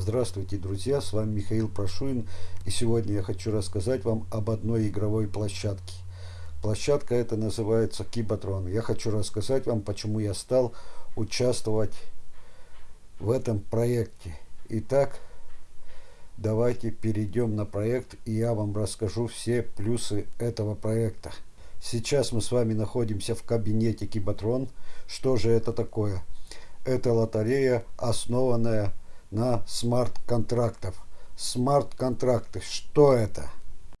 Здравствуйте, друзья! С вами Михаил Прошуин. И сегодня я хочу рассказать вам об одной игровой площадке. Площадка эта называется Кибатрон. Я хочу рассказать вам, почему я стал участвовать в этом проекте. Итак, давайте перейдем на проект, и я вам расскажу все плюсы этого проекта. Сейчас мы с вами находимся в кабинете Кибатрон. Что же это такое? Это лотерея, основанная на смарт-контрактов. Смарт-контракты, что это?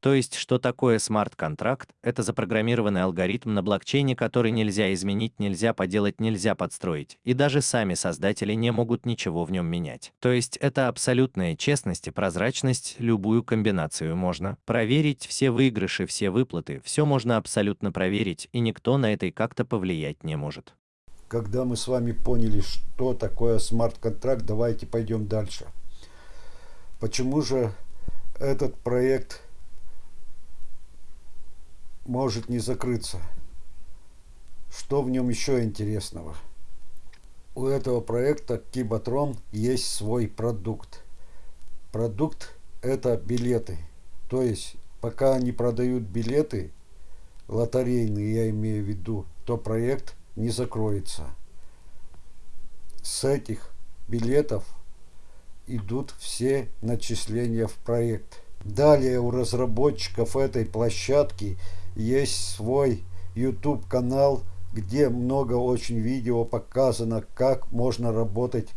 То есть, что такое смарт-контракт? Это запрограммированный алгоритм на блокчейне, который нельзя изменить, нельзя поделать, нельзя подстроить, и даже сами создатели не могут ничего в нем менять. То есть, это абсолютная честность и прозрачность, любую комбинацию можно проверить, все выигрыши, все выплаты, все можно абсолютно проверить, и никто на это как-то повлиять не может. Когда мы с вами поняли, что такое смарт-контракт, давайте пойдем дальше. Почему же этот проект может не закрыться. Что в нем еще интересного? У этого проекта Кибатрон есть свой продукт. Продукт это билеты. То есть, пока они продают билеты, лотерейные я имею в виду, то проект не закроется. С этих билетов идут все начисления в проект. Далее у разработчиков этой площадки есть свой YouTube канал, где много очень видео показано, как можно работать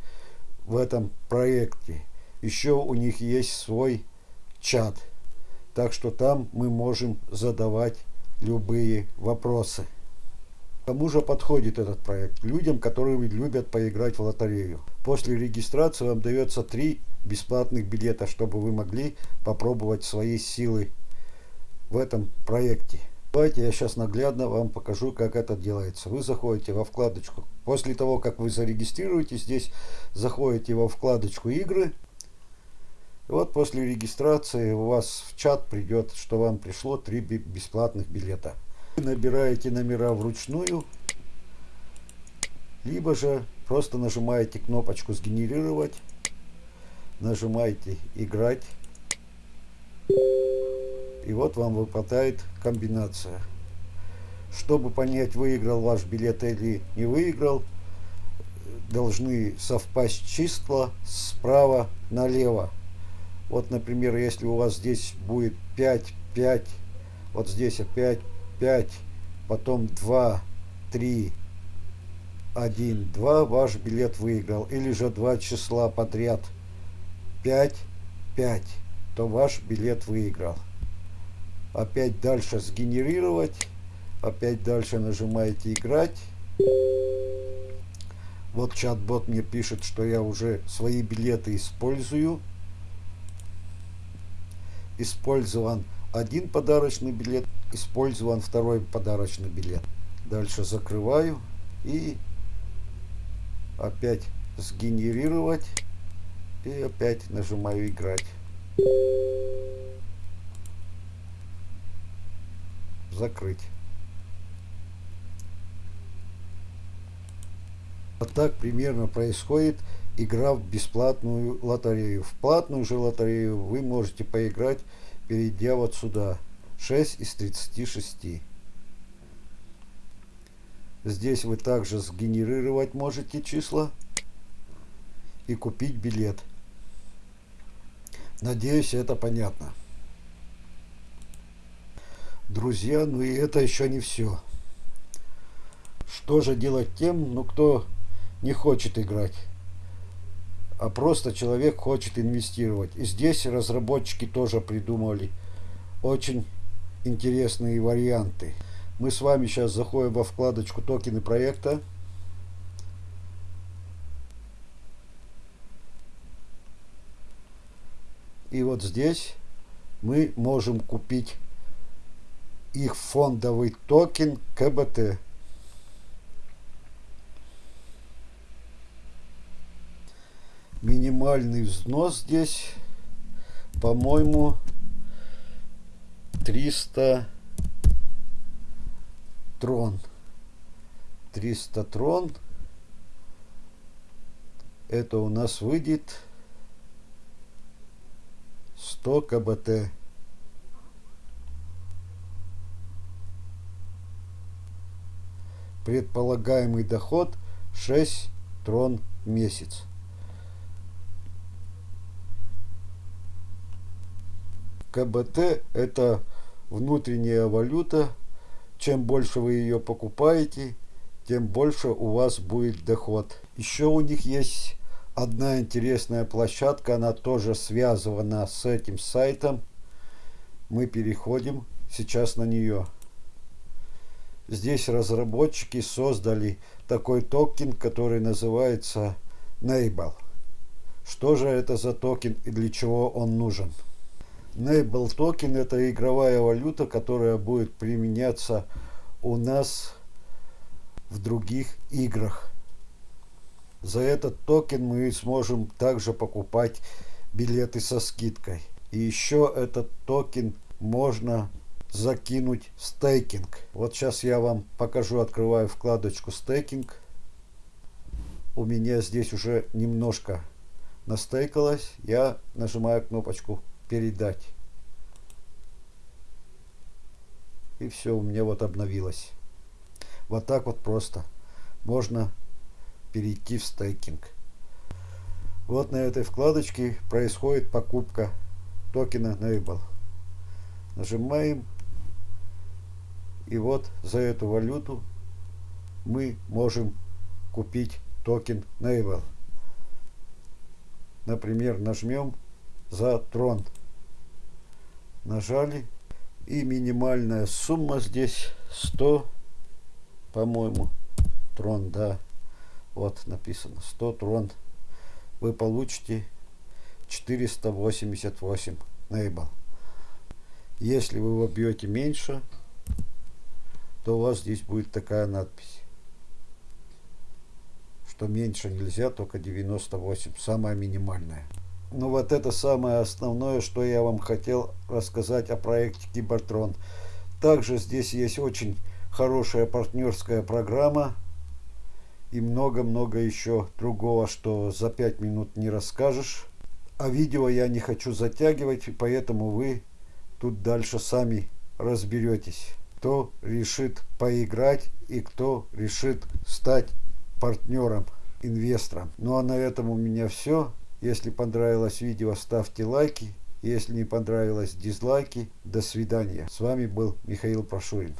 в этом проекте. Еще у них есть свой чат. Так что там мы можем задавать любые вопросы. Кому же подходит этот проект? Людям, которые любят поиграть в лотерею. После регистрации вам дается три бесплатных билета, чтобы вы могли попробовать свои силы в этом проекте. Давайте я сейчас наглядно вам покажу, как это делается. Вы заходите во вкладочку. После того, как вы зарегистрируетесь, здесь заходите во вкладочку игры. И вот после регистрации у вас в чат придет, что вам пришло три бесплатных билета. Набираете номера вручную, либо же просто нажимаете кнопочку «Сгенерировать», нажимаете «Играть». И вот вам выпадает комбинация. Чтобы понять, выиграл ваш билет или не выиграл, должны совпасть числа справа налево. Вот, например, если у вас здесь будет 5, 5, вот здесь опять 5, потом 2, 3, 1, 2, ваш билет выиграл. Или же два числа подряд 5, 5, то ваш билет выиграл. Опять дальше сгенерировать опять дальше нажимаете играть вот чат-бот мне пишет что я уже свои билеты использую. Использован один подарочный билет использован второй подарочный билет дальше закрываю и опять сгенерировать и опять нажимаю играть закрыть. Вот так примерно происходит игра в бесплатную лотерею. В платную же лотерею вы можете поиграть, перейдя вот сюда. 6 из 36. Здесь вы также сгенерировать можете числа и купить билет. Надеюсь, это понятно. Друзья, ну и это еще не все. Что же делать тем, ну кто не хочет играть, а просто человек хочет инвестировать. И здесь разработчики тоже придумали очень интересные варианты. Мы с вами сейчас заходим во вкладочку токены проекта. И вот здесь мы можем купить их фондовый токен КБТ. Минимальный взнос здесь, по-моему, 300 трон. 300 трон. Это у нас выйдет 100 КБТ. Предполагаемый доход 6 трон в месяц. КБТ это внутренняя валюта. Чем больше вы ее покупаете, тем больше у вас будет доход. Еще у них есть одна интересная площадка, она тоже связана с этим сайтом. Мы переходим сейчас на нее. Здесь разработчики создали такой токен, который называется Nable. Что же это за токен и для чего он нужен? Nable токен это игровая валюта, которая будет применяться у нас в других играх. За этот токен мы сможем также покупать билеты со скидкой. И еще этот токен можно закинуть стейкинг. Вот сейчас я вам покажу, открываю вкладочку стейкинг. У меня здесь уже немножко настейкалось. Я нажимаю кнопочку передать. И все, у меня вот обновилось. Вот так вот просто можно перейти в стейкинг. Вот на этой вкладочке происходит покупка токена Nable. Нажимаем. И вот за эту валюту мы можем купить токен Nable. Например, нажмем за трон. Нажали. И минимальная сумма здесь 100, по-моему, трон, да. Вот написано 100 трон. Вы получите 488 нейбл. Если вы вобьете меньше, то у вас здесь будет такая надпись. Что меньше нельзя, только 98. Самая минимальная. Ну вот это самое основное, что я вам хотел рассказать о проекте Кибертрон. Также здесь есть очень хорошая партнерская программа и много-много еще другого, что за 5 минут не расскажешь. А видео я не хочу затягивать, поэтому вы тут дальше сами разберетесь. Кто решит поиграть и кто решит стать партнером, инвестором. Ну а на этом у меня все. Если понравилось видео, ставьте лайки. Если не понравилось, дизлайки. До свидания. С вами был Михаил Прошурин.